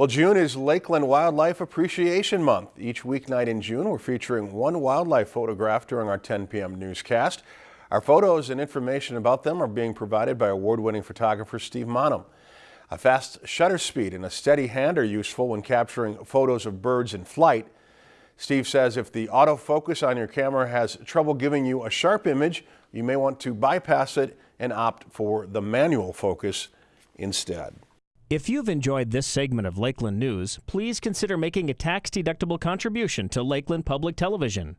Well, June is Lakeland Wildlife Appreciation Month. Each weeknight in June, we're featuring one wildlife photograph during our 10 p.m. newscast. Our photos and information about them are being provided by award-winning photographer Steve Maanum. A fast shutter speed and a steady hand are useful when capturing photos of birds in flight. Steve says if the autofocus on your camera has trouble giving you a sharp image, you may want to bypass it and opt for the manual focus instead. If you've enjoyed this segment of Lakeland News, please consider making a tax-deductible contribution to Lakeland Public Television.